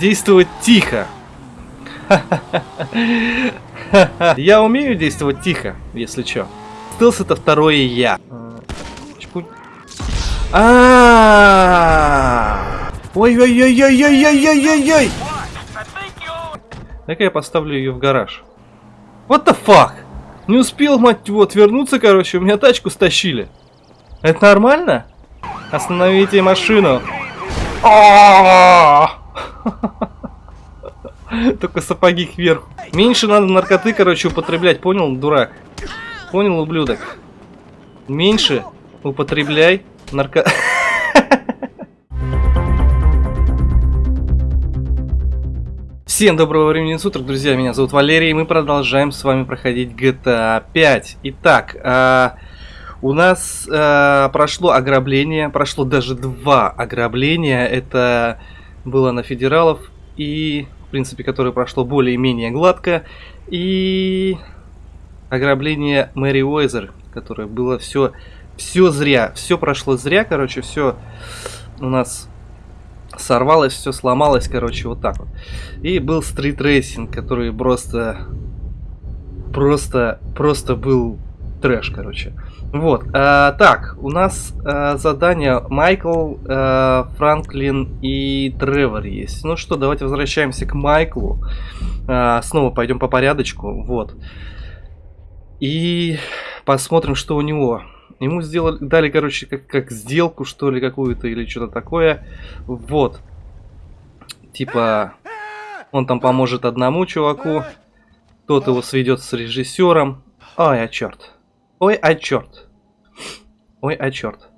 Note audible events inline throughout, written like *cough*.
действовать тихо. *laughs* Я умею действовать тихо, если чё. Стелс это второе я. А, Ой-ой-ой-ой-ой-ой-ой-ой-ой! Так я поставлю ее в гараж. What the fuck? Не успел, мать его, отвернуться, короче, у меня тачку стащили. Это нормально? Остановите машину. Только сапоги кверху. Меньше надо наркоты, короче, употреблять, понял, дурак? Понял, ублюдок? Меньше употребляй нарко... Всем доброго времени суток, друзья, меня зовут Валерий, и мы продолжаем с вами проходить GTA 5. Итак, э, у нас э, прошло ограбление, прошло даже два ограбления, это было на федералов, и, в принципе, которое прошло более-менее гладко, и ограбление Мэри Уэзер, которое было все, все зря, все прошло зря, короче, все у нас сорвалось, все сломалось, короче, вот так вот. И был стрит-рейсинг, который просто, просто, просто был трэш, короче. Вот, а, так, у нас а, задание Майкл, а, Франклин и Тревор есть. Ну что, давайте возвращаемся к Майклу. А, снова пойдем по порядочку, вот. И посмотрим, что у него. Ему сделали, дали, короче, как, как сделку, что ли, какую-то, или что-то такое. Вот. Типа, он там поможет одному чуваку. Тот его сведет с режиссером. Ой, а черт. Ой, а черт. Ой, а черт.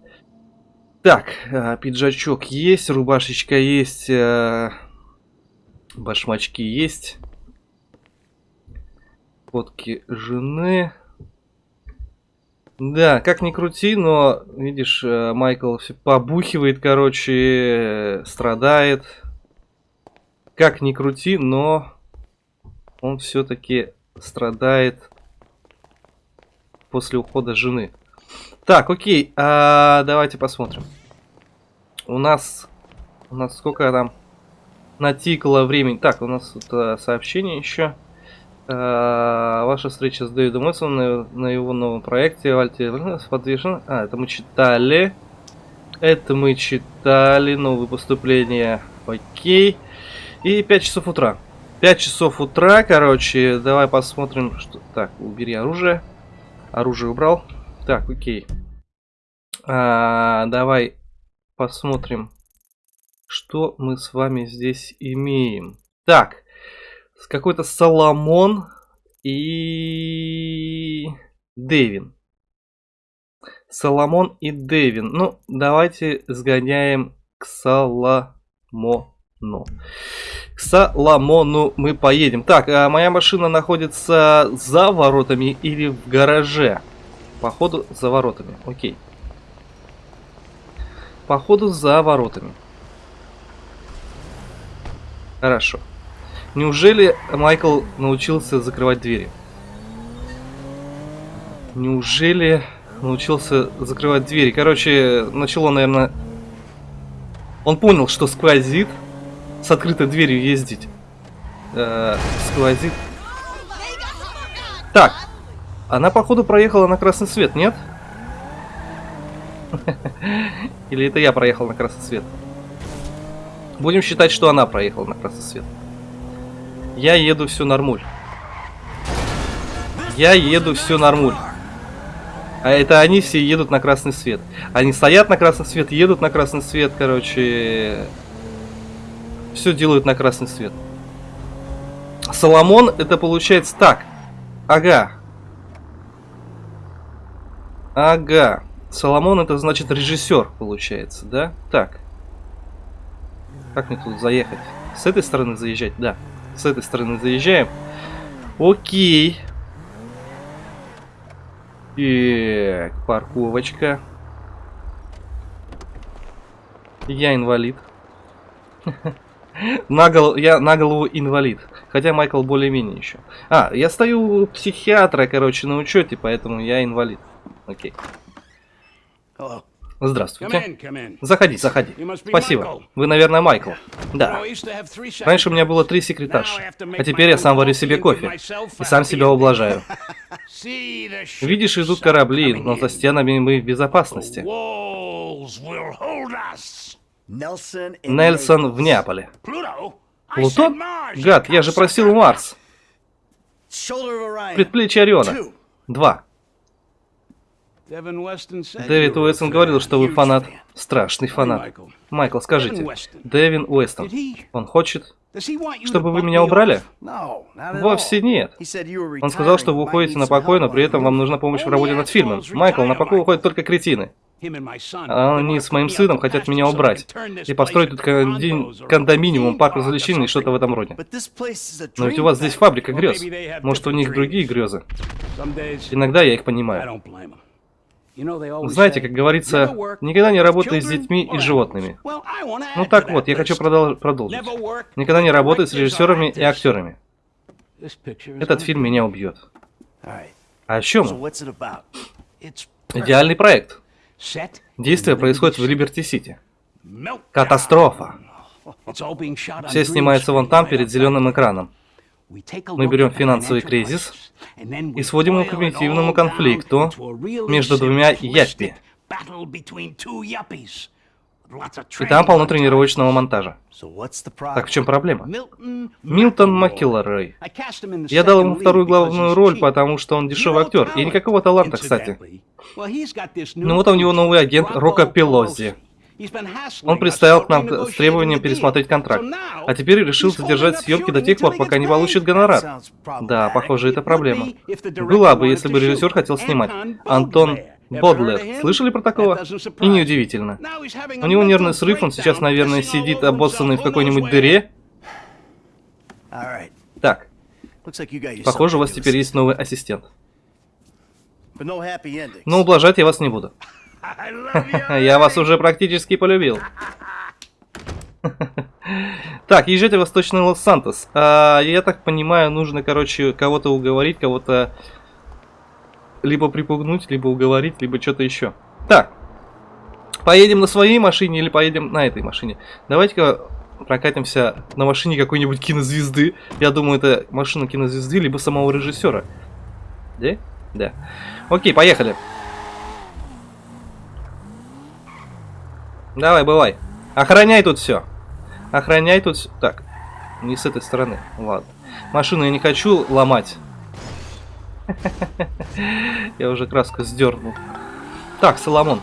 Так, э, пиджачок есть, рубашечка есть, э, башмачки есть. Фотки жены. Да, как ни крути, но, видишь, э, Майкл все побухивает, короче, страдает. Как ни крути, но он все-таки страдает после ухода жены. Так, окей, а, давайте посмотрим. У нас, у нас сколько там натикало времени? Так, у нас тут а, сообщение еще. Э, ваша встреча с Дэвидом Уилсоном на, на его новом проекте Вальте подвешен. А, это мы читали. Это мы читали. Новые поступления. Окей. И 5 часов утра. 5 часов утра, короче. Давай посмотрим, что... Так, убери оружие. Оружие убрал. Так, окей. А, давай посмотрим, что мы с вами здесь имеем. Так какой-то Соломон и Дэвин. Соломон и Дэвин. Ну, давайте сгоняем к Соломону. К Соломону мы поедем. Так, а моя машина находится за воротами или в гараже? Походу, за воротами. Окей. Походу, за воротами. Хорошо. Неужели Майкл научился закрывать двери? Неужели научился закрывать двери? Короче, начало, наверное... Он понял, что сквозит с открытой дверью ездить. Э, сквозит. Так, она, походу, проехала на красный свет, нет? *laughs* Или это я проехал на красный свет? Будем считать, что она проехала на красный свет. Я еду все нормуль. Я еду все нормуль. А это они все едут на красный свет. Они стоят на красный свет, едут на красный свет, короче. Все делают на красный свет. Соломон, это получается так. Ага. Ага. Соломон это значит режиссер, получается, да? Так. Как мне тут заехать? С этой стороны заезжать? Да. С этой стороны заезжаем. Окей. Так, парковочка. Я инвалид. *laughs* на, гол... Я на голову инвалид. Хотя Майкл более-менее еще. А, я стою у психиатра, короче, на учете, поэтому я инвалид. Окей. Здравствуйте. Заходи, заходи. Спасибо. Вы, наверное, Майкл. Да. Раньше у меня было три секретарши, а теперь я сам варю себе кофе и сам себя ублажаю. *laughs* *laughs* Видишь, идут корабли, но за стенами мы в безопасности. Нельсон в Неаполе. Плутон? Гад, я же просил Марс. Предплечье Ориона. Два. Дэвид Уэстон говорил, что вы фанат. Страшный фанат. Майкл, скажите, Дэвин Уэстон, он хочет, чтобы вы меня убрали? Вовсе нет. Он сказал, что вы уходите на покой, но при этом вам нужна помощь в работе над фильмом. Майкл, на покой уходят только кретины. А они с моим сыном хотят меня убрать и построить тут кондоминиум, парк развлечений и что-то в этом роде. Но ведь у вас здесь фабрика грез. Может, у них другие грезы. Иногда я их понимаю. Знаете, как говорится, никогда не работай с детьми и животными. Ну так вот, я хочу продол продолжить. Никогда не работай с режиссерами и актерами. Этот фильм меня убьет. А о чем Идеальный проект. Действие происходит в Либерти-Сити. Катастрофа. Все снимается вон там, перед зеленым экраном. Мы берем финансовый кризис и сводим его к примитивному конфликту между двумя яппи. И там полно тренировочного монтажа. Так в чем проблема? Милтон Маккеллорей. Я дал ему вторую главную роль, потому что он дешевый актер. И никакого таланта, кстати. Ну вот у него новый агент Рока Пелози. Он представил к нам с требованием пересмотреть контракт, а теперь решил задержать съемки до тех пор, пока не получит гонорар. Да, похоже, это проблема. Была бы, если бы режиссер хотел снимать. Антон Бодлер. Слышали про такого? И неудивительно. У него нервный срыв, он сейчас, наверное, сидит обоссанный в какой-нибудь дыре. Так. Похоже, у вас теперь есть новый ассистент. Но ублажать я вас не буду. Я вас уже практически полюбил. Так, езжайте в Восточный Лос-Сантос. А, я так понимаю, нужно, короче, кого-то уговорить, кого-то либо припугнуть, либо уговорить, либо что-то еще. Так, поедем на своей машине или поедем на этой машине? Давайте-ка прокатимся на машине какой-нибудь кинозвезды. Я думаю, это машина кинозвезды, либо самого режиссера. Да? Да. Окей, поехали. Давай, бывай. Охраняй тут все. Охраняй тут все. Так, не с этой стороны. Ладно. Машину я не хочу ломать. *laughs* Я уже краску сдернул. Так, Соломон.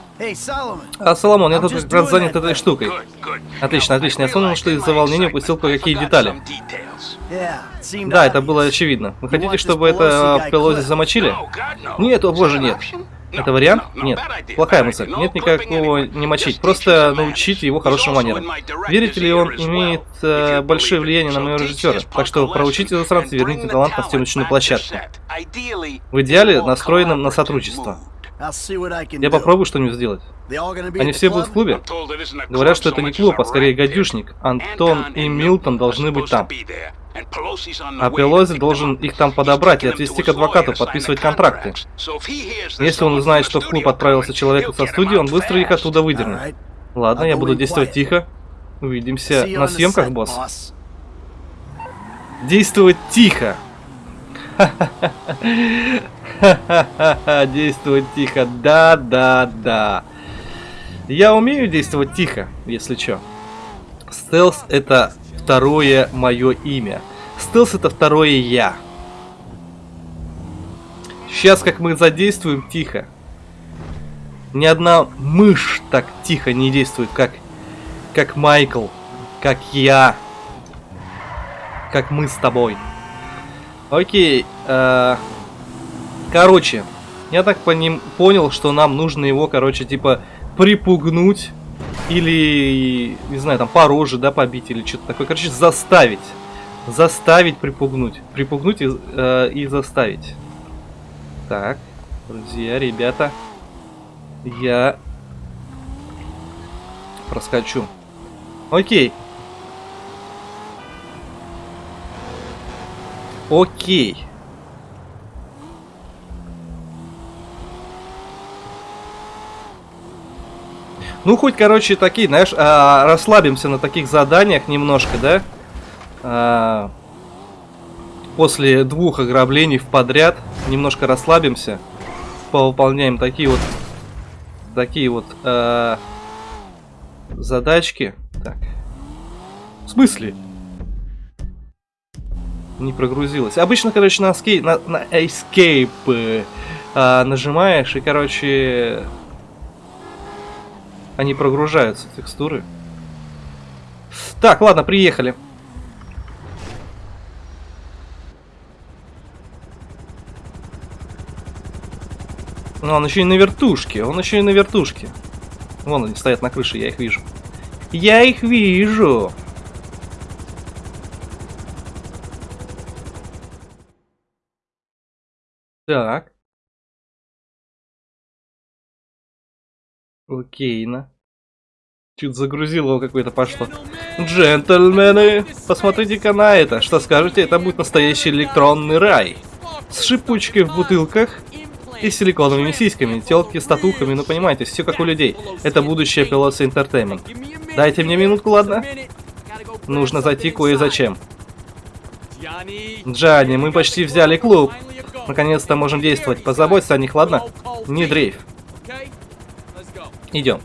А, Соломон, я тут как раз занят этой штукой. Отлично, отлично. Я вспомнил, что из-за волнения упустил кое-какие детали. Да, это было очевидно. Вы хотите, чтобы это в Пелозе замочили? Нет, о боже, нет. Это вариант? Нет. Плохая мысль. Нет никакого не мочить. Просто научить его хорошим манерам. Верите ли, он имеет э, большое влияние на моего режиссера. Так что проучите засранца и верните талант на съемочную площадку. В идеале настроенным на сотрудничество. Я попробую что-нибудь сделать. Они все будут в клубе? Говорят, что это не клуб, а скорее гадюшник. Антон и Милтон должны быть там. А Пелози должен их там подобрать и отвезти к адвокату, подписывать контракты. Если он узнает, что в клуб отправился человек со студии, он быстро их оттуда выдернет. Ладно, я буду действовать тихо. Увидимся на съемках, босс. Действовать тихо. *laughs* Действовать тихо. Да, да, да. Я умею действовать тихо, если что. Стелс это второе мое имя. Стелс это второе я. Сейчас как мы задействуем тихо. Ни одна мышь так тихо не действует, как, как Майкл, как я, как мы с тобой. Окей. Э, короче, я так по ним понял, что нам нужно его, короче, типа припугнуть или, не знаю, там по роже, да, побить или что-то такое. Короче, заставить. Заставить припугнуть. Припугнуть и, э, и заставить. Так, друзья, ребята. Я проскочу. Окей. Окей. Ну, хоть, короче, такие, знаешь, а, расслабимся на таких заданиях немножко, да? А, после двух ограблений в подряд немножко расслабимся. Повыполняем такие вот такие вот а, задачки. Так. В смысле? Не прогрузилось. Обычно, короче, на, escape, на, на escape э, а, нажимаешь, и, короче, они прогружаются, текстуры. Так, ладно, приехали. Ну, он еще и на вертушке, он еще и на вертушке. Вон они стоят на крыше, я их вижу. Я их вижу. Так. Окейно. Чуть загрузил его какое-то пошло. Джентльмены, посмотрите-ка на это. Что скажете, это будет настоящий электронный рай. С шипучкой в бутылках и силиконовыми сиськами, телки с татухами, ну понимаете, все как у людей. Это будущее Пилоса Entertainment. Дайте мне минутку, ладно? Нужно зайти кое-зачем. Джанни, мы почти взяли клуб. Наконец-то можем действовать. Позаботься о них, ладно? Не дрейф. Идем.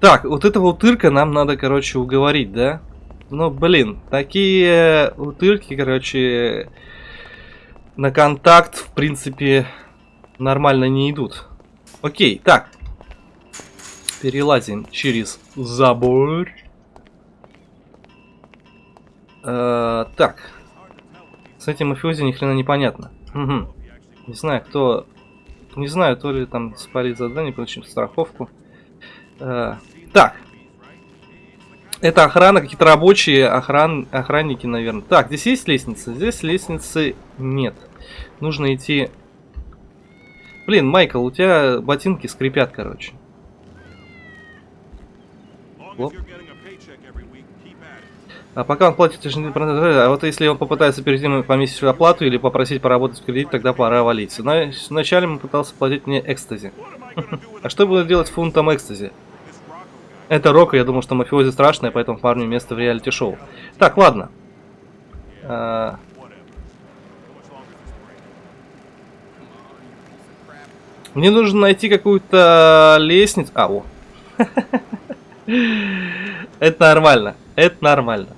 Так, вот этого утырка нам надо, короче, уговорить, да? Ну, блин, такие утырки, короче, на контакт, в принципе, нормально не идут. Окей, так. Перелазим через забор. Э, так. С этим мафиози ни хрена непонятно. Угу. Не знаю, кто не знаю, то ли там спалить задание, получим страховку. Э, так. Это охрана, какие-то рабочие охран, охранники, наверное. Так, здесь есть лестница? Здесь лестницы нет. Нужно идти... Блин, Майкл, у тебя ботинки скрипят, короче. Лоп. А пока он платит, а вот если он попытается перейти на помесячную оплату или попросить поработать в кредит, тогда пора валить. Вначале он пытался платить мне экстази. *laughs* А что буду делать фунтом экстази? Это рок, я думал, что мафиози страшное, поэтому парню место в реалити-шоу. Так, ладно. А... Мне нужно найти какую-то лестницу. А, о. *laughs* Это нормально. Это нормально.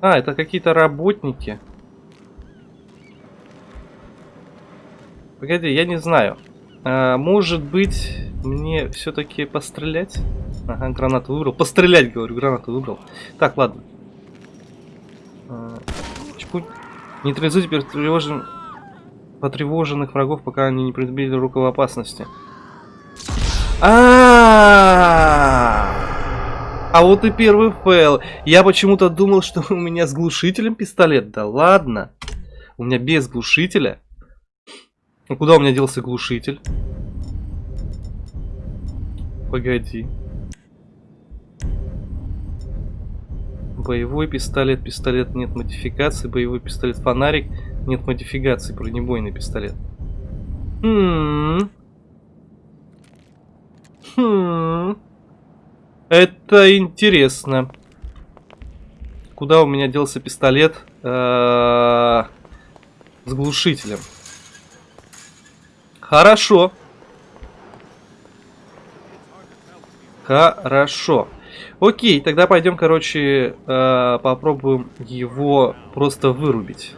А, это какие-то работники. Погоди, я не знаю. А, может быть, мне все-таки пострелять? Ага, гранату выбрал. Пострелять, говорю, гранату выбрал. Так, ладно. А, Нейтрализуйте потревожен... потревоженных врагов, пока они не предъявили руку в опасности. А, -а, -а, -а! А вот и первый fail. Я почему-то думал, что у меня с глушителем пистолет. Да ладно. У меня без глушителя. Ну куда у меня делся глушитель? Погоди. Боевой пистолет, пистолет нет модификации, боевой пистолет фонарик, нет модификации, бронебойный пистолет. Хм. Хм. Это интересно. Куда у меня делся пистолет э с глушителем? Хорошо. Хорошо. Окей, тогда пойдем, короче, э попробуем его просто вырубить.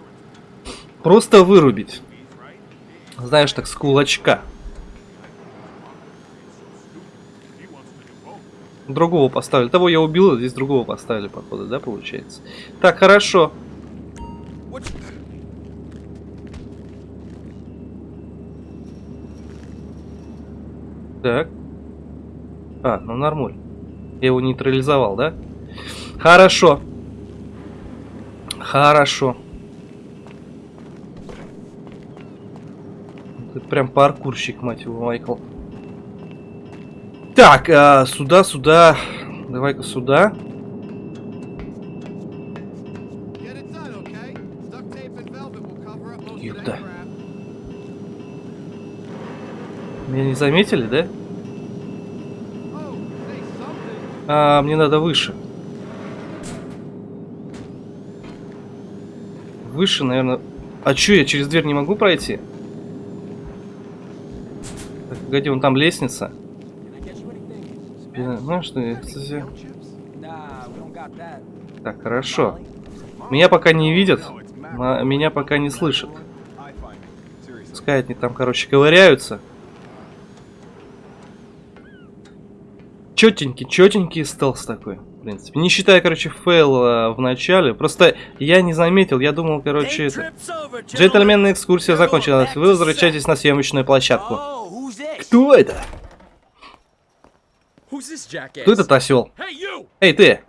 Просто вырубить. Знаешь, так, с кулачка. Другого поставили. Того я убил, здесь другого поставили, походу, да, получается? Так, хорошо. Так. А, ну нормально. Я его нейтрализовал, да? Хорошо. Хорошо. Ты прям паркурщик, мать его, Майкл. Так, а, сюда, сюда. Давай-ка сюда. Ёпта. Меня не заметили, да? А, мне надо выше. Выше, наверное. А чё, я через дверь не могу пройти? Так, погоди, вон там лестница. Ну что, кстати... Так, хорошо. Меня пока не видят, меня пока не слышат. Пускай они там, короче, ковыряются. Четенький, четенький стелс такой, в принципе. Не считая, короче, фейла в начале. Просто я не заметил, я думал, короче, это... Джентльменная экскурсия закончилась. Вы возвращаетесь на съемочную площадку. Кто это? Кто этот осел? Эй, ты!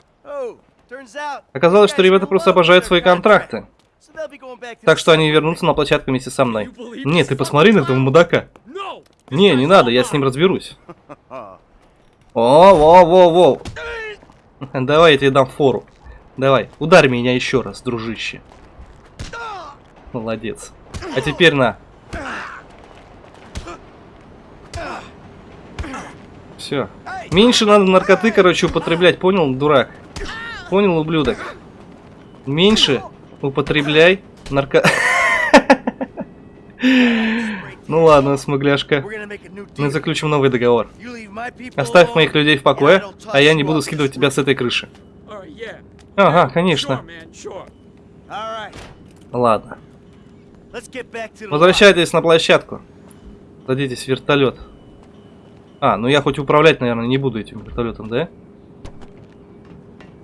Оказалось, что ребята просто обожают свои контракты. Так что они вернутся на площадку вместе со мной. Нет, ты посмотри на этого мудака. Не, не надо, я с ним разберусь. *laughs* О, во, во, во. *laughs* Давай я тебе дам фору. Давай, ударь меня еще раз, дружище. Молодец. А теперь на. Все. Меньше надо наркоты, короче, употреблять, понял, дурак? Понял, ублюдок? Меньше употребляй нарко... *laughs* Ну ладно, смугляшка. Мы заключим новый договор. Оставь моих людей в покое, а я не буду скидывать тебя с этой крыши. Ага, конечно. Ладно. Возвращайтесь на площадку. Садитесь в вертолет. А, ну я хоть управлять, наверное, не буду этим вертолетом, да?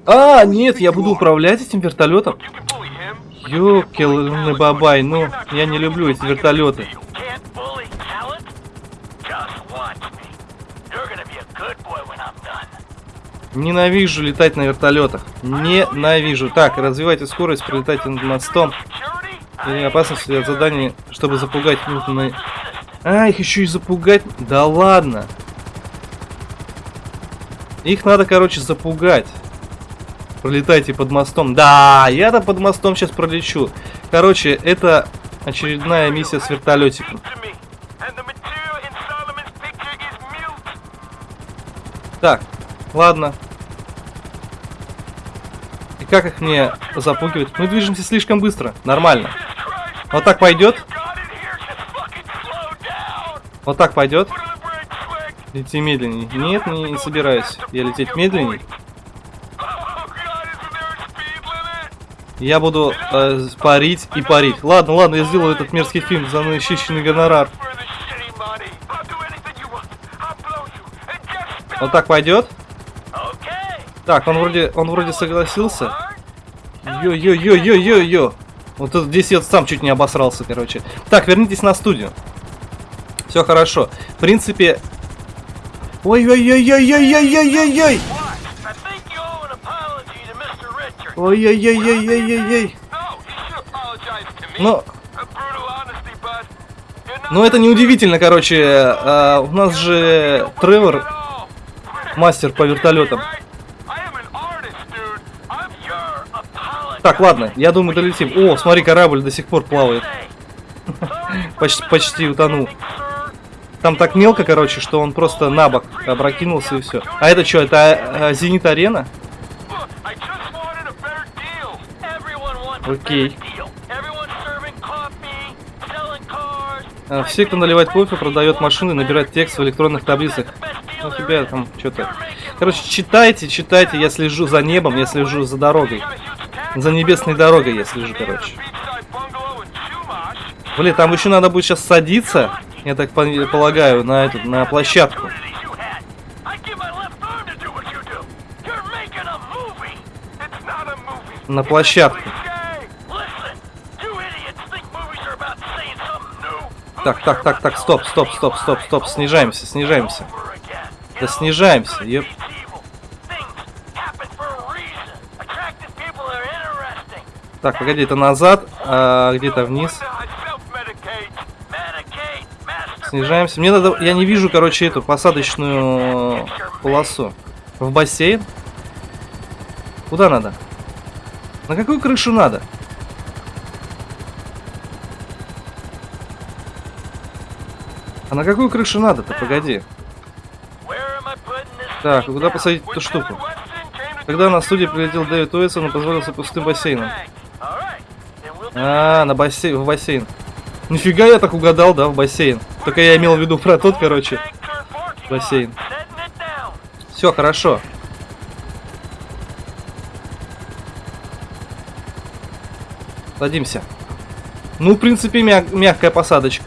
А, нет, я буду управлять этим вертолетом. Ёкелный бабай, ну, я не люблю эти вертолеты. Ненавижу летать на вертолетах. Ненавижу. Так, развивайте скорость, пролетайте над мостом. Или опасности от задания, чтобы запугать мутные... А, их еще и запугать? Да ладно. Их надо, короче, запугать. Пролетайте под мостом. Да, я-то под мостом сейчас пролечу. Короче, это очередная миссия с вертолетиком. Так, ладно. И как их мне запугивать? Мы движемся слишком быстро. Нормально. Вот так пойдет? Вот так пойдет? Лети медленней. Нет, не, собираюсь. Я лететь медленней. Я буду э, парить и парить. Ладно, ладно, я сделаю этот мерзкий фильм за насыщенный гонорар. Вот так пойдет? Так, он вроде, он вроде согласился. Йо-йо-йо-йо-йо-йо. Вот тут здесь я сам чуть не обосрался, короче. Так, вернитесь на студию. Все хорошо. В принципе... Ой-ой-ой-ой-ой-ой-ой-ой-ой! Ой-ой-ой-ой-ой-ой-ой. Но... Ну это неудивительно, короче. А, у нас же Тревор, мастер по вертолетам. Так, ладно, я думаю, долетим. О, смотри, корабль до сих пор плавает. *laughs* почти, почти утонул. Там так мелко, короче, что он просто на бок опрокинулся и все. А это что, это а, Зенит Арена? Окей. А, все, кто наливает кофе, продает машины, набирает текст в электронных таблицах. Ну, у тебя там что-то... Короче, читайте, читайте, я слежу за небом, я слежу за дорогой. За небесной дорогой я слежу, короче. Блин, там еще надо будет сейчас садиться, я так полагаю, на эту, на площадку. На площадку. Так, так, так, так, стоп, стоп, стоп, стоп, стоп, снижаемся, снижаемся. Да снижаемся, еп. Так, погоди, это назад, а где-то вниз. Снижаемся. Мне надо... Я не вижу, короче, эту посадочную полосу. В бассейн? Куда надо? На какую крышу надо? А на какую крышу надо-то? Погоди. Так, куда посадить эту штуку? Когда на студии прилетел Дэвид Уэйсон, он позволился пустым бассейном. А, на бассейн, в бассейн. Нифига я так угадал, да, в бассейн. Только я имел в виду про тот, короче, бассейн. Все, хорошо. Садимся. Ну, в принципе, мя мягкая посадочка.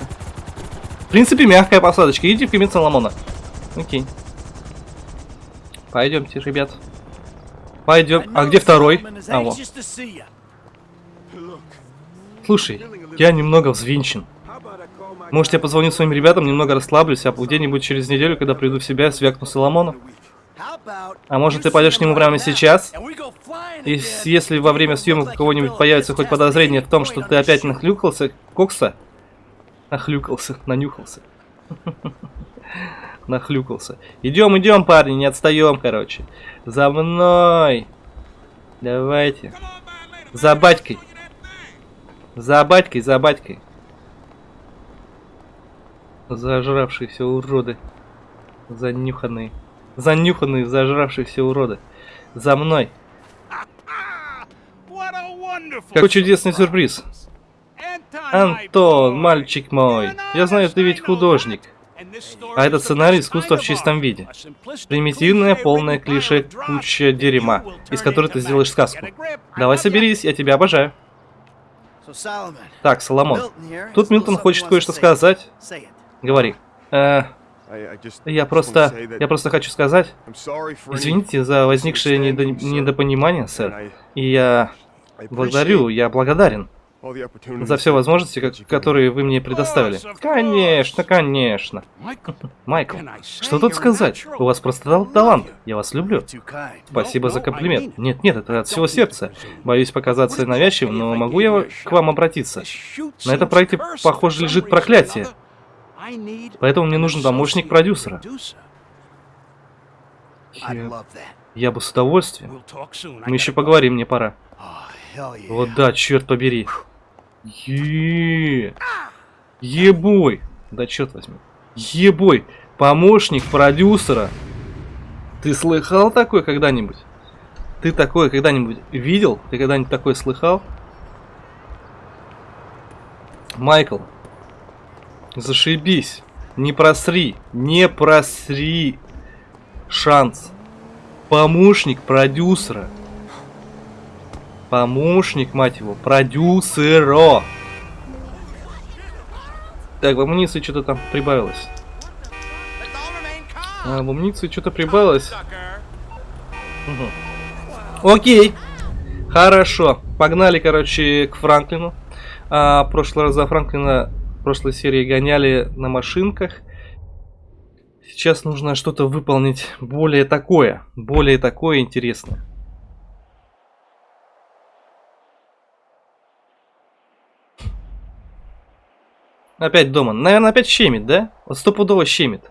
В принципе, мягкая посадочка. Идите в кабинет Соломона. Окей. Пойдемте, ребят. Пойдем. А где второй? А, вот. Слушай, я немного взвинчен. Может, я позвоню своим ребятам, немного расслаблюсь, а где-нибудь через неделю, когда приду в себя, свякну Соломона? А может, ты пойдешь к нему прямо сейчас? И если во время съемок кого-нибудь появится хоть подозрение в том, что ты опять нахлюкался, кокса? Нахлюкался, нанюхался. *laughs* Нахлюкался. Идем, идем, парни, не отстаем, короче. За мной. Давайте. За батькой. За батькой, за батькой. Зажравшиеся уроды. Занюханные. Занюханные, зажравшиеся уроды. За мной. Какой чудесный сюрприз. Антон, мальчик мой. Я знаю, ты ведь художник. А этот сценарий искусства в чистом виде. Примитивная, полная клише, куча дерьма, из которой ты сделаешь сказку. Давай соберись, я тебя обожаю. Так, Соломон. Тут Милтон хочет кое-что сказать. Говори. Э, я просто... Я просто хочу сказать... Извините за возникшее недо, недопонимание, сэр. И я... Благодарю, я благодарен за все возможности, которые вы мне предоставили. Конечно, конечно. Майкл, что тут сказать? У вас просто талант. Я вас люблю. Спасибо за комплимент. Нет, нет, это от всего сердца. Боюсь показаться навязчивым, но могу я к вам обратиться? На этом проекте, похоже, лежит проклятие. Поэтому мне нужен помощник продюсера. Я, бы с удовольствием. Мы еще поговорим, мне пора. Вот да, черт побери. Е, Ебой! Да черт возьми. Ебой! Помощник продюсера. Ты слыхал такое когда-нибудь? Ты такое когда-нибудь видел? Ты когда-нибудь такое слыхал? Майкл, зашибись. Не просри. Не просри. Шанс. Помощник продюсера. Помощник, мать его, продюсера. Так, в амуниции что-то там прибавилось. А, в амуниции что-то прибавилось. Угу. Окей. Хорошо. Погнали, короче, к Франклину. А, прошлый раз за Франклина прошлой серии гоняли на машинках. Сейчас нужно что-то выполнить более такое. Более такое интересное. Опять дома. Наверное, опять щемит, да? Вот стопудово щемит.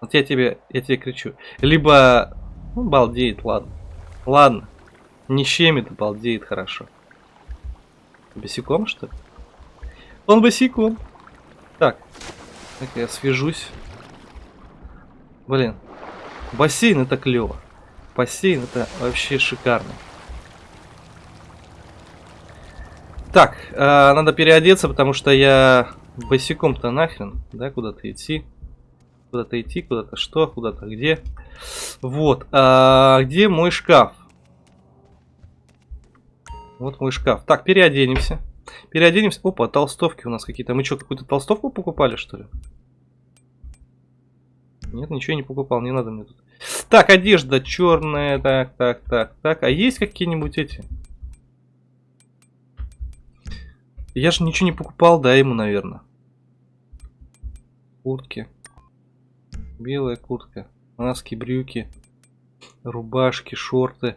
Вот я тебе, я тебе кричу. Либо, ну, балдеет, ладно. Ладно. Не щемит, балдеет хорошо. Босиком, что ли? Он босиком. Так. Так, я свяжусь. Блин. Бассейн это клево. Бассейн это вообще шикарно. Так, э, надо переодеться, потому что я босиком-то нахрен, да, куда-то идти. Куда-то идти, куда-то что, куда-то где. Вот, а где мой шкаф? Вот мой шкаф. Так, переоденемся. Переоденемся. Опа, толстовки у нас какие-то. Мы что, какую-то толстовку покупали, что ли? Нет, ничего не покупал, не надо мне тут. Так, одежда черная, так, так, так, так. А есть какие-нибудь эти? Я же ничего не покупал, да, ему, наверное. Куртки. Белая куртка. Маски, брюки. Рубашки, шорты.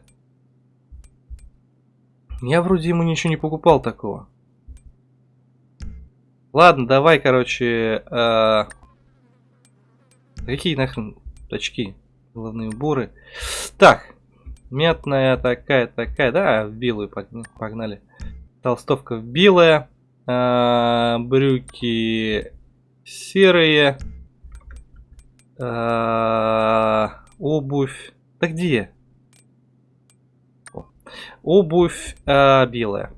Я вроде ему ничего не покупал такого. Ладно, давай, короче... Э... Какие нахрен очки? Головные уборы. Так. Мятная такая, такая. Да, в белую погнали. Толстовка белая. А, брюки Серые. А, обувь. Да где? Обувь а, белая.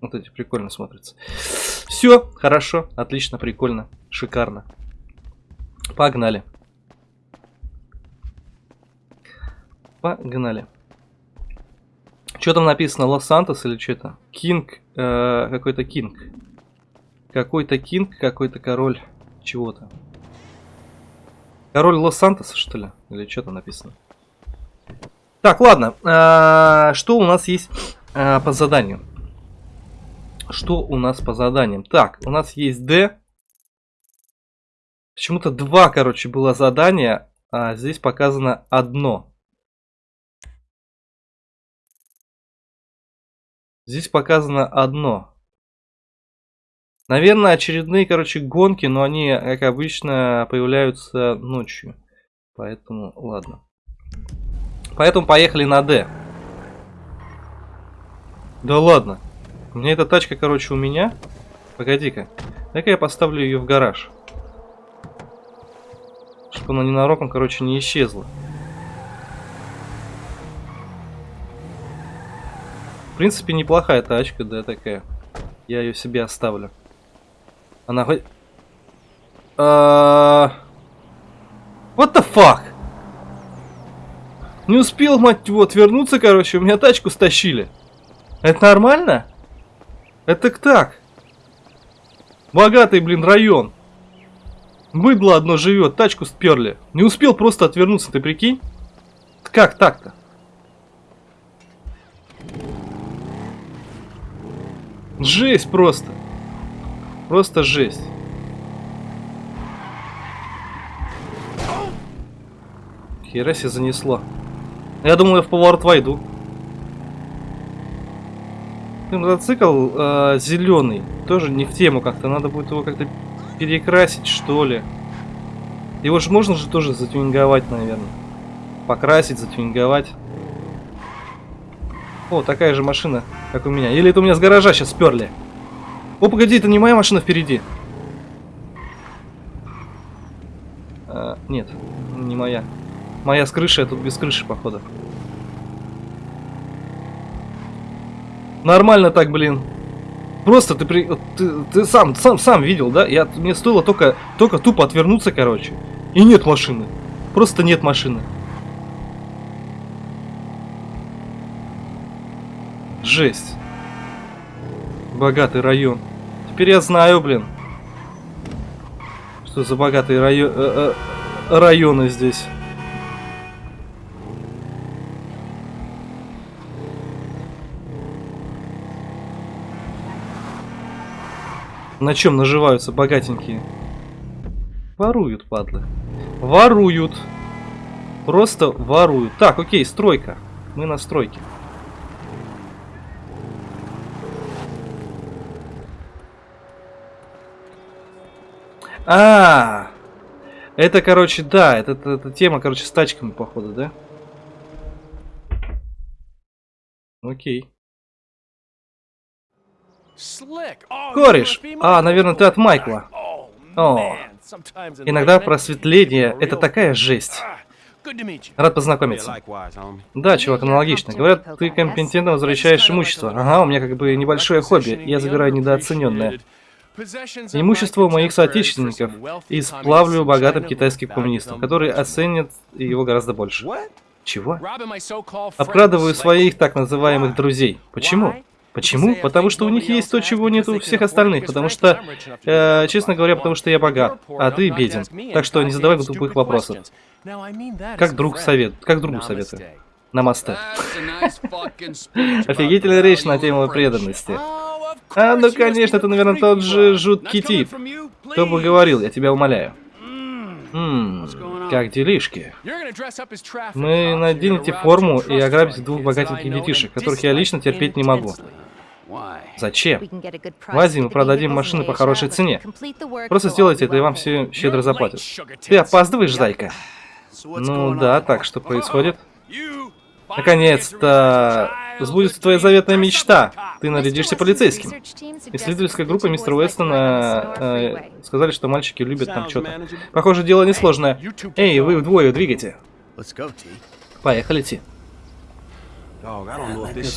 Вот эти прикольно смотрятся. Все, хорошо, отлично, прикольно, шикарно. Погнали. Погнали. Что там написано? Лос-Сантос или что-то? Кинг, э, какой-то Кинг. Какой-то Кинг, какой-то король чего-то. Король Лос-Сантоса, что ли? Или что там написано? Так, ладно. Э, что у нас есть э, по заданию? Что у нас по заданиям? Так, у нас есть D. Почему-то два, короче, было задания, а здесь показано одно. Здесь показано одно. Наверное, очередные, короче, гонки, но они, как обычно, появляются ночью. Поэтому, ладно. Поэтому поехали на D. Да ладно. У меня эта тачка, короче, у меня. Погоди-ка. Дай-ка я поставлю ее в гараж. Чтобы она ненароком, короче, не исчезла. В принципе, неплохая тачка, да, такая. Я ее себе оставлю. Она хоть... А... What the fuck? Не успел, мать его, отвернуться, короче, у меня тачку стащили. Это нормально? Это так. Богатый, блин, район. Быдло одно живет, тачку сперли. Не успел просто отвернуться, ты прикинь? Как так-то? Жесть просто. Просто жесть. Хера себе занесло. Я думал, я в поворот войду. Мотоцикл э, зеленый. Тоже не в тему как-то. Надо будет его как-то перекрасить, что ли. Его же можно же тоже затюнинговать, наверное. Покрасить, затюнинговать. О, такая же машина, как у меня. Или это у меня с гаража сейчас сперли. О, погоди, это не моя машина впереди. А, нет, не моя. Моя с крыши, а тут без крыши, походу. Нормально так, блин. Просто ты, при... ты, ты сам, сам, сам видел, да? Я, мне стоило только, только тупо отвернуться, короче. И нет машины. Просто нет машины. Жесть. Богатый район. Теперь я знаю, блин. Что за богатые райо... э -э районы здесь. На чем наживаются богатенькие? Воруют, падлы. Воруют. Просто воруют. Так, окей, стройка. Мы на стройке. А, -а, а, это, короче, да, это, это, это тема, короче, с тачками, походу, да? Окей. Кореш! А, наверное, ты от Майкла. О, иногда просветление — это такая жесть. Рад познакомиться. Да, чувак, аналогично. Говорят, ты компетентно возвращаешь имущество. Ага, у меня как бы небольшое хобби. Я забираю недооцененное. Имущество моих соотечественников и сплавлю богатым китайским коммунистам, которые оценят его гораздо больше. Чего? Обкрадываю своих так называемых друзей. Почему? Почему? Потому что у них есть то, чего нет у всех остальных. Потому что, э, честно говоря, потому что я богат, а ты беден. Так что не задавай тупых вопросов. Как друг совет, как другу советую. Намасте. *laughs* Офигительная речь на тему преданности. А, ну конечно, это, наверное, тот же жуткий тип. Кто бы говорил, я тебя умоляю. Ммм, как делишки? Мы наденете форму и ограбите двух богатеньких детишек, которых я лично терпеть не могу. Зачем? В Азии мы продадим машины по хорошей цене. Просто сделайте это, и вам все щедро заплатят. Ты опаздываешь, зайка? Ну да, так что происходит? Наконец-то сбудется твоя заветная мечта. Ты нарядишься полицейским. Исследовательская группа мистера Уэстона э, сказали, что мальчики любят там что-то. Похоже, дело несложное. Эй, вы вдвое двигайте. Поехали, Ти.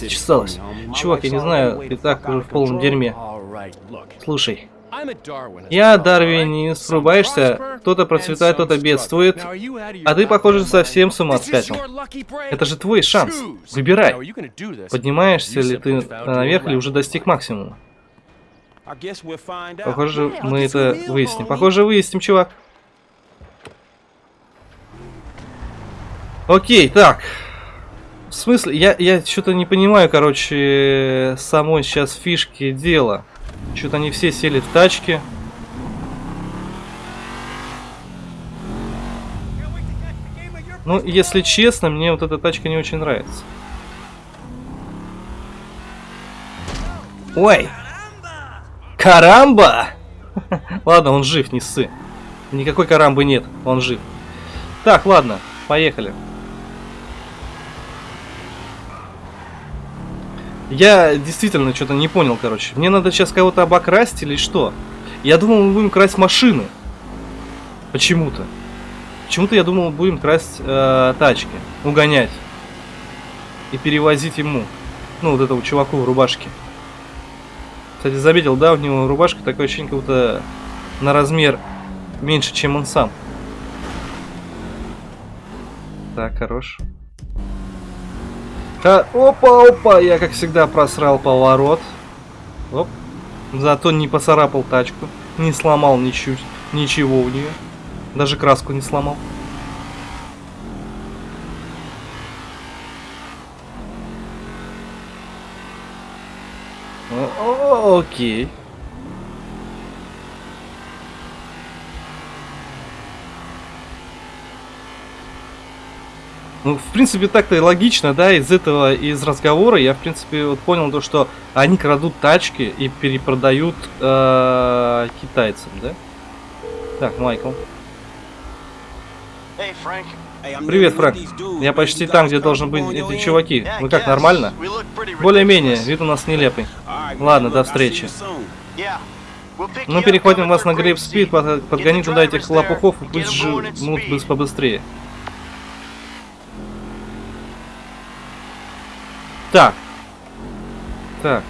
Чесалось. Чувак, я не знаю, ты так уже в полном дерьме. Слушай, я дарвинист, срубаешься, кто-то процветает, кто-то бедствует, а ты, похоже, совсем с ума спятил. Это же твой шанс. Выбирай. Поднимаешься ли ты наверх или уже достиг максимума? Похоже, мы это выясним. Похоже, выясним, чувак. Окей, так. В смысле, я, я что-то не понимаю, короче, самой сейчас фишки дела. Что-то они все сели в тачки. Ну, если честно, мне вот эта тачка не очень нравится. Ой! Карамба! *laughs* ладно, он жив, не ссы. Никакой карамбы нет, он жив. Так, ладно, поехали. Я действительно что-то не понял, короче. Мне надо сейчас кого-то обокрасть или что? Я думал, мы будем красть машины. Почему-то. Почему-то я думал, будем красть э, тачки. Угонять. И перевозить ему. Ну, вот этому чуваку в рубашке. Кстати, заметил, да, у него рубашка такое ощущение, как будто на размер меньше, чем он сам. Так, хорош. А, опа, опа, я как всегда просрал поворот. Оп. Зато не поцарапал тачку, не сломал ничуть, ничего у нее. Даже краску не сломал. О, окей. Ну, в принципе, так-то и логично, да, из этого, из разговора я, в принципе, вот понял то, что они крадут тачки и перепродают э, китайцам, да? Так, Майкл. Привет, Фрэнк. Я почти там, где должен быть эти чуваки. Вы как, нормально? Более-менее, вид у нас нелепый. Ладно, до встречи. Ну, переходим вас на Грейп Спид, подгони туда этих лопухов и пусть живут побыстрее. Так. Так.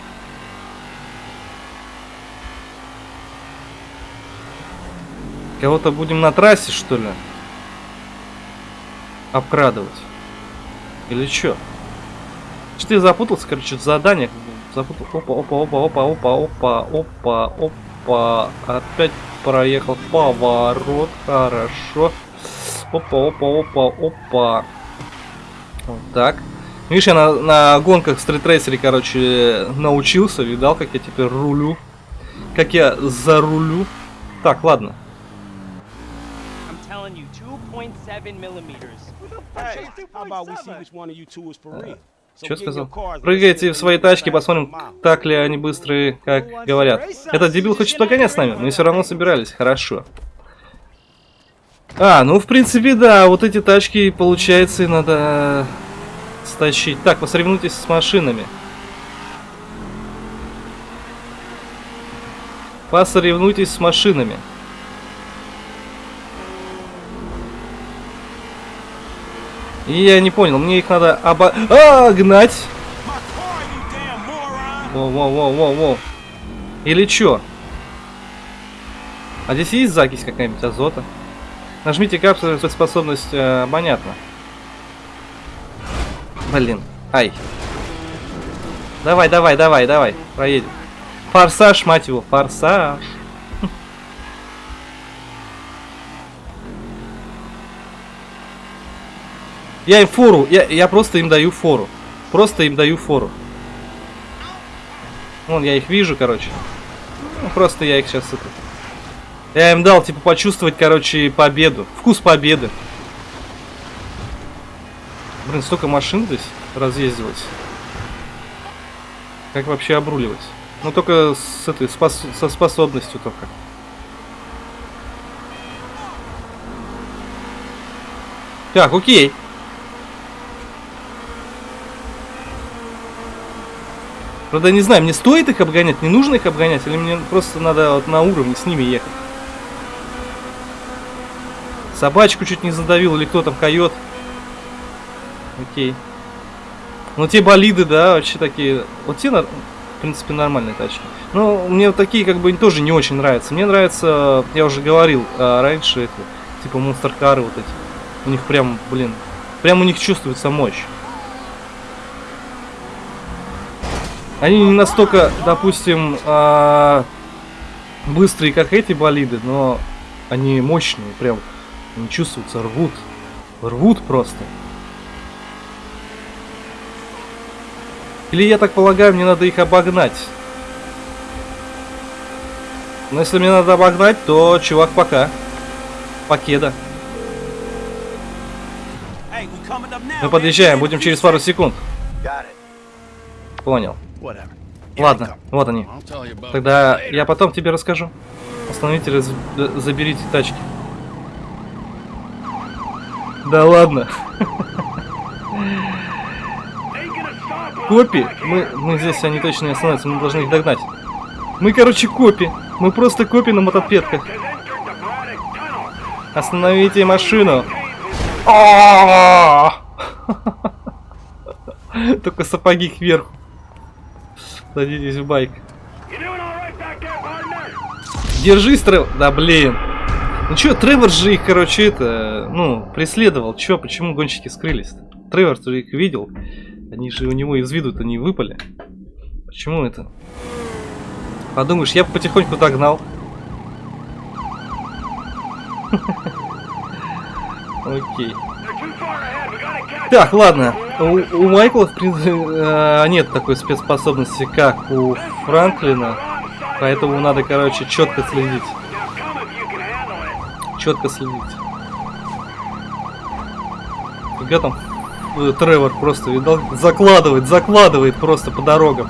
Кого-то будем на трассе, что ли? Обкрадывать. Или что? Что ты запутался, короче, что-то задание. Запутал. Опа, опа, опа, опа, опа, опа, опа, опа. Опять проехал поворот. Хорошо. Опа, опа, опа, опа. Вот так. Видишь, я на, на гонках стритрейсере, короче, научился, видал, как я теперь рулю. Как я зарулю. Так, ладно. Что сказал? Прыгайте в свои тачки, посмотрим, так ли они быстрые, как говорят. Этот дебил хочет погонять с нами, мы все равно собирались. Хорошо. А, ну, в принципе, да, вот эти тачки, получается, и надо стащить. Так, посоревнуйтесь с машинами. Посоревнуйтесь с машинами. И я не понял, мне их надо оба... А, гнать! Воу-воу-воу-воу-воу. Или чё? А здесь есть закись какая-нибудь азота? Нажмите капсулу, способность, э, понятно. Блин. Ай. Давай, давай, давай, давай. Проедем. Форсаж, мать его. Форсаж. *laughs* Я им фору. Я, я просто им даю фору. Просто им даю фору. Вон, я их вижу, короче. Ну, просто я их сейчас это... Я им дал, типа, почувствовать, короче, победу. Вкус победы. Блин, столько машин здесь разъездилось. Как вообще обруливать? Ну только с этой спос со способностью только. Так, окей. Правда, не знаю, мне стоит их обгонять, не нужно их обгонять, или мне просто надо вот на уровне с ними ехать. Собачку чуть не задавил, или кто там, койот. Окей. Ну, те болиды, да, вообще такие... Вот те, в принципе, нормальные тачки. Но мне вот такие, как бы, тоже не очень нравятся. Мне нравится, я уже говорил а, раньше, это, типа, монстр-кары вот эти. У них прям, блин, прям у них чувствуется мощь. Они не настолько, допустим, а, быстрые, как эти болиды, но они мощные, прям, они чувствуются, рвут. Рвут просто. Или, я так полагаю, мне надо их обогнать. Но если мне надо обогнать, то, чувак, пока. Покеда. Мы подъезжаем, будем через пару секунд. Понял. Ладно, вот они. Тогда я потом тебе расскажу. Остановите, раз... заберите тачки. Да ладно. *laughs* Копи? Мы, мы здесь, они точно не остановятся, мы должны их догнать. Мы, короче, копи. Мы просто копи на мотопедках. Остановите машину. *laughs* Только сапоги кверху. Садитесь в байк. Держись, Тревор. Да блин. Ну чё, Тревор же их, короче, это, ну, преследовал. Чё, почему гонщики скрылись? -то? Тревор ты их видел. Они же у него из виду-то не выпали. Почему это? Подумаешь, я потихоньку догнал. *laughs* Окей. Так, ладно. У, Майкла, в принципе, э, нет такой спецспособности, как у Франклина. Поэтому надо, короче, четко следить. Четко следить. Фига там Тревор просто, видал, закладывает, закладывает просто по дорогам.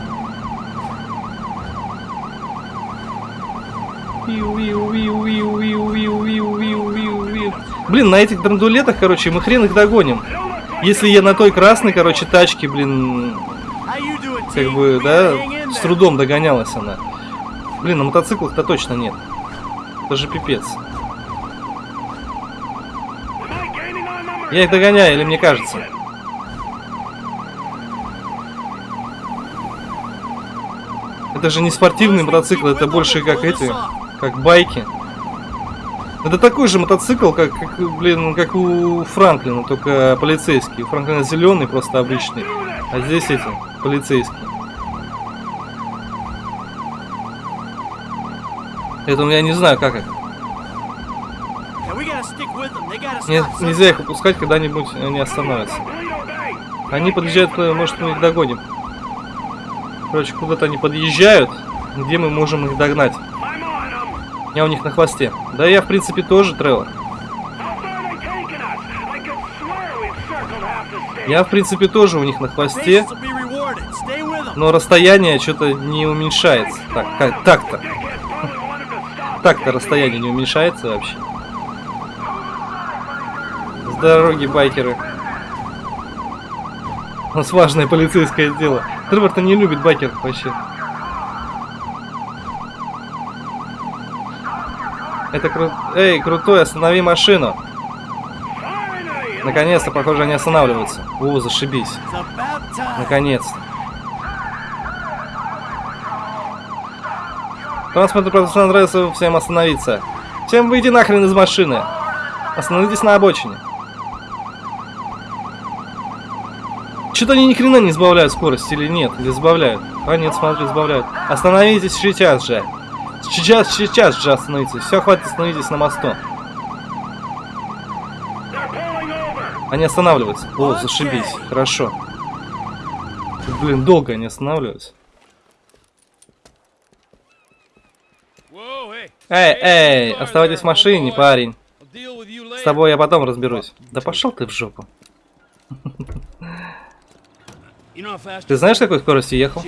Блин, на этих драндулетах, короче, мы хрен их догоним. Если я на той красной, короче, тачке, блин, как бы, да, с трудом догонялась она. Блин, на мотоциклах-то точно нет. Это же пипец. Я их догоняю, или мне кажется? Это же не спортивный мотоцикл, это больше как эти, как байки. Это такой же мотоцикл, как, как, блин, как у Франклина, только полицейский. У Франклина зеленый, просто обычный. А здесь эти, полицейские. Это я не знаю, как это. Нет, нельзя их упускать, когда-нибудь они остановятся. Они подъезжают, может мы их догоним. Короче, куда-то они подъезжают, где мы можем их догнать. Я у них на хвосте. Да я, в принципе, тоже, Тревор. Я, в принципе, тоже у них на хвосте. Но расстояние что-то не уменьшается. Так, как, так-то. *laughs* Так-то расстояние не уменьшается вообще. С дороги, байкеры. У нас важное полицейское дело. Тревор-то не любит байкеров вообще. Это круто. Эй, крутой, останови машину. Наконец-то, похоже, они останавливаются. О, зашибись. Наконец-то. Транспортный процесс нравится всем остановиться. Всем выйди нахрен из машины. Остановитесь на обочине. Что-то они ни хрена не сбавляют скорость или нет? Или сбавляют? А нет, смотри, сбавляют. Остановитесь сейчас же. Сейчас, сейчас же остановитесь. Все, хватит, остановитесь на мосту. Они останавливаются. О, зашибись. Хорошо. Блин, долго они останавливаются. Эй, эй, оставайтесь в машине, парень. С тобой я потом разберусь. Да пошел ты в жопу. *laughs* Ты знаешь, какой скоростью ехал?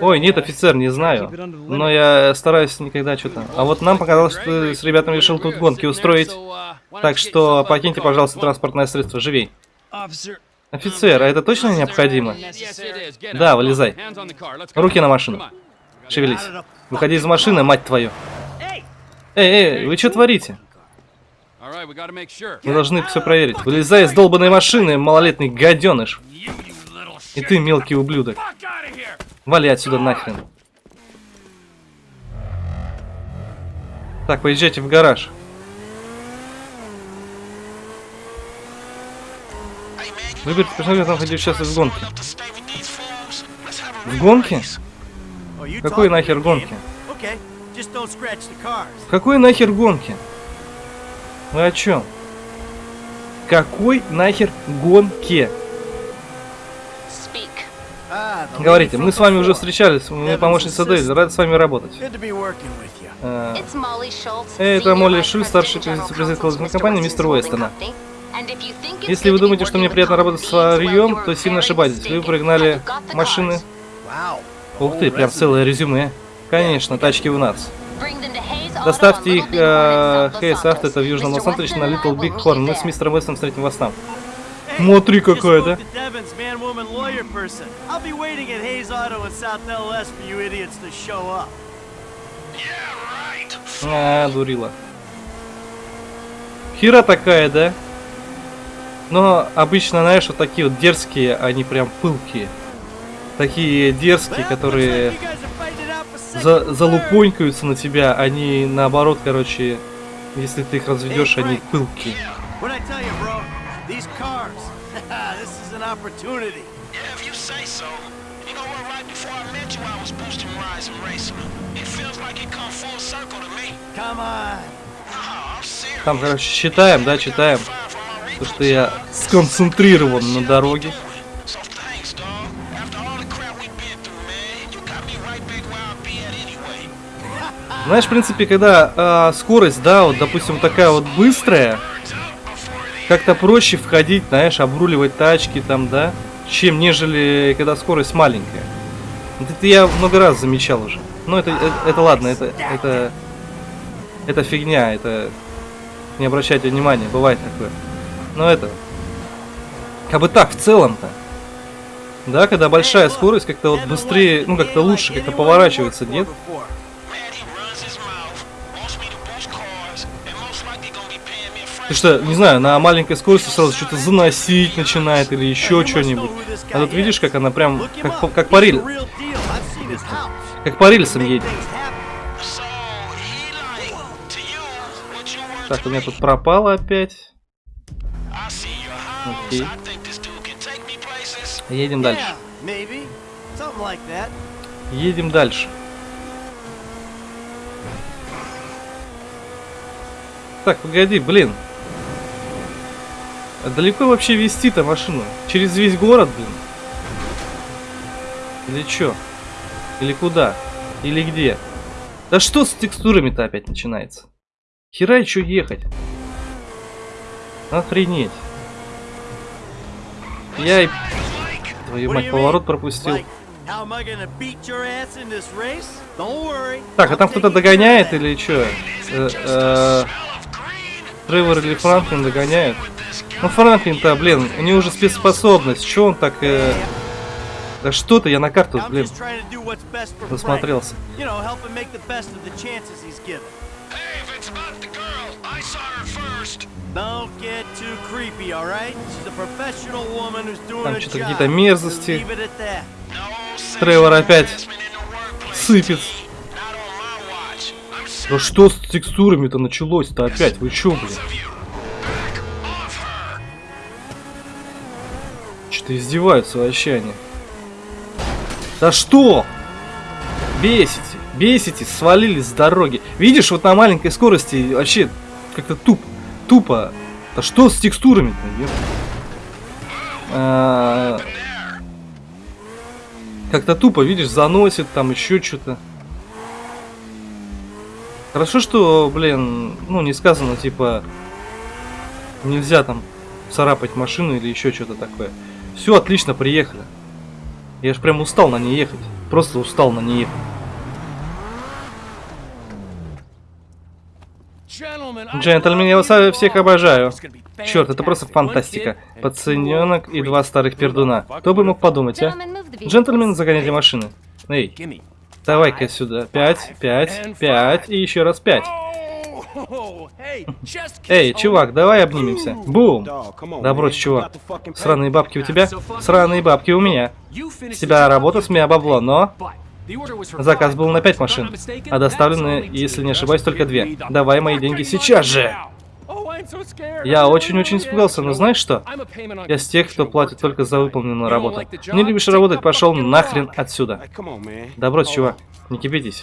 Ой, нет, офицер, не знаю. Но я стараюсь никогда что-то. А вот нам показалось, что ты с ребятами решил тут гонки устроить. Так что покиньте, пожалуйста, транспортное средство, живей. Офицер, а это точно необходимо? Да, вылезай. Руки на машину. Шевелись. Выходи из машины, мать твою. Эй, эй, вы что творите? Мы должны все проверить. Вылезай из долбанной машины, малолетний гаденыш. И ты, мелкий ублюдок. Вали отсюда нахрен. Так, поезжайте в гараж. Выберите персонажа, там хотите участвовать в гонке. В гонке? Какой нахер гонки? Какой нахер гонки? Вы о чем? Какой нахер гонке? Говорите, мы с вами уже встречались, мы помощница Дейзи, рад с вами работать. Э, это Молли Шульц, старший президент коллективной компании мистер Уэстона. Если вы думаете, что мне приятно работать с варьем, то сильно ошибаетесь. Вы прогнали машины. Ух ты, прям целое резюме. Конечно, тачки у нас. Доставьте их э, Хейс Авто, это в Южном Лос-Анджелесе, на Little Big Horn. Мы с мистером Вестом встретим вас там. Смотри какая, да? А, дурила. Хера такая, да? Но обычно, знаешь, вот такие вот дерзкие, они прям пылкие. Такие дерзкие, которые за залупонькаются на тебя, они наоборот, короче, если ты их разведешь, они пылкие. Там, короче, читаем, да, читаем. То, что я сконцентрирован на дороге. Знаешь, в принципе, когда э, скорость, да, вот, допустим, такая вот быстрая, как-то проще входить, знаешь, обруливать тачки там, да, чем нежели когда скорость маленькая. Это я много раз замечал уже. Но это, это, это ладно, это, это, это фигня, это не обращайте внимания, бывает такое. Но это, как бы так, в целом-то. Да, когда большая скорость, как-то вот быстрее, ну как-то лучше как-то поворачивается, нет? Ты что, не знаю, на маленькой скорости сразу что-то заносить начинает или еще что-нибудь. А тут видишь, как она прям, как, как по. Как по рельсам едет. Так, у меня тут пропало опять. Окей. Едем дальше. Едем дальше. Так, погоди, блин. А далеко вообще вести-то машину? Через весь город, блин? Или чё? Или куда? Или где? Да что с текстурами-то опять начинается? Хера еще ехать? Охренеть. Я и... Твою мать, поворот пропустил. Так, а там кто-то догоняет или что? Э -э Тревор или Франклин догоняют? Ну Франклин-то, блин, у него уже спецспособность. Что он так... Э... Да что ты, я на карту, блин, засмотрелся. Там что-то какие-то мерзости. Тревор опять сыпет. Да что с текстурами-то началось-то опять? Вы чё, блин? Что-то издеваются вообще они. Да что? Бесите, бесите, свалили с дороги. Видишь, вот на маленькой скорости вообще как-то туп, тупо. Да что с текстурами-то? А, как-то тупо, видишь, заносит там еще что-то. Хорошо, что, блин, ну не сказано, типа, нельзя там царапать машину или еще что-то такое. Все, отлично, приехали. Я ж прям устал на ней ехать. Просто устал на ней ехать. Джентльмен, я вас всех обожаю. Черт, это просто фантастика. Пацаненок и два старых пердуна. Кто бы мог подумать, а? Джентльмен, загоняйте машины. Эй, давай-ка сюда. Пять, пять, пять и еще раз пять. Эй, чувак, давай обнимемся. Бум! Да брось, чувак. Сраные бабки у тебя, сраные бабки у меня. С тебя работа, с меня бабло, но... Заказ был на 5 машин, а доставлены, если не ошибаюсь, только две. Давай мои деньги сейчас же! Я очень-очень испугался, но знаешь что? Я с тех, кто платит только за выполненную работу. Не любишь работать, пошел нахрен отсюда. Да брось, чувак, не кипятись.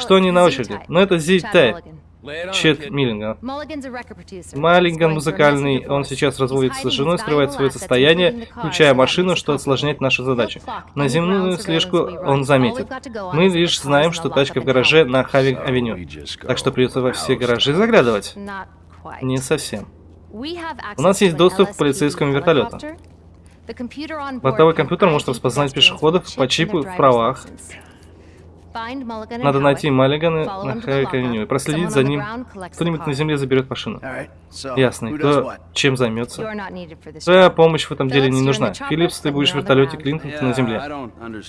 Что они на очереди? Ну это Зитай. Чет Миллинган. Маллинган музыкальный, он сейчас разводится с женой, скрывает свое состояние, включая машину, что осложняет нашу задачу. На земную слежку он заметит. Мы лишь знаем, что тачка в гараже на Хавинг-авеню. Так что придется во все гаражи заглядывать. Не совсем. У нас есть доступ к полицейскому вертолету. Бортовой компьютер может распознать пешеходов по чипу в правах, надо найти Маллигана на Хайканю и проследить за ним. Кто-нибудь на земле заберет машину. Ясно. Кто чем займется? Твоя помощь в этом деле не нужна. Филлипс, ты будешь в вертолете, Клинтон, ты на земле.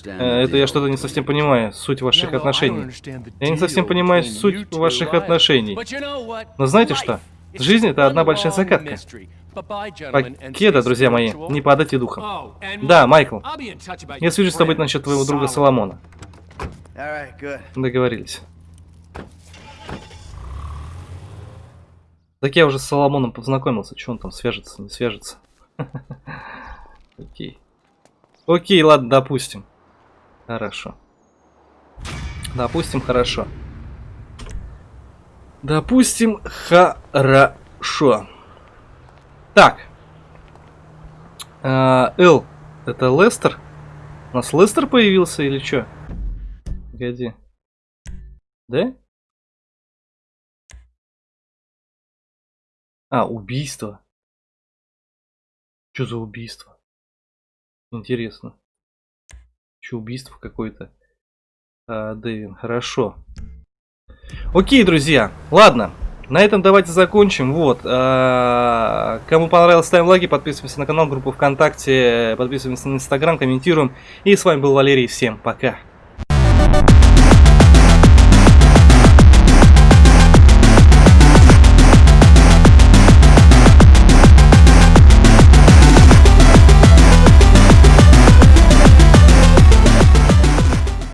Э, это я что-то не совсем понимаю, суть ваших отношений. Я не совсем понимаю суть ваших отношений. Но знаете что? Жизнь это одна большая загадка. Покеда, друзья мои, не падайте духом. Да, Майкл. Я свяжусь с тобой насчет твоего друга Соломона. Договорились. Так я уже с Соломоном познакомился. Что он там свяжется, не свяжется? *laughs* Окей. Окей, ладно, допустим. Хорошо. Допустим, хорошо. Допустим, хорошо. Так. А, Эл, это Лестер? У нас Лестер появился или что? Погоди. Да? А, убийство. Что за убийство? Интересно. Что убийство какое-то? А, Дэвин, хорошо. Окей, друзья. Ладно. На этом давайте закончим. Вот. А, кому понравилось, ставим лайки, подписываемся на канал, группу ВКонтакте, подписываемся на Инстаграм, комментируем. И с вами был Валерий. Всем пока.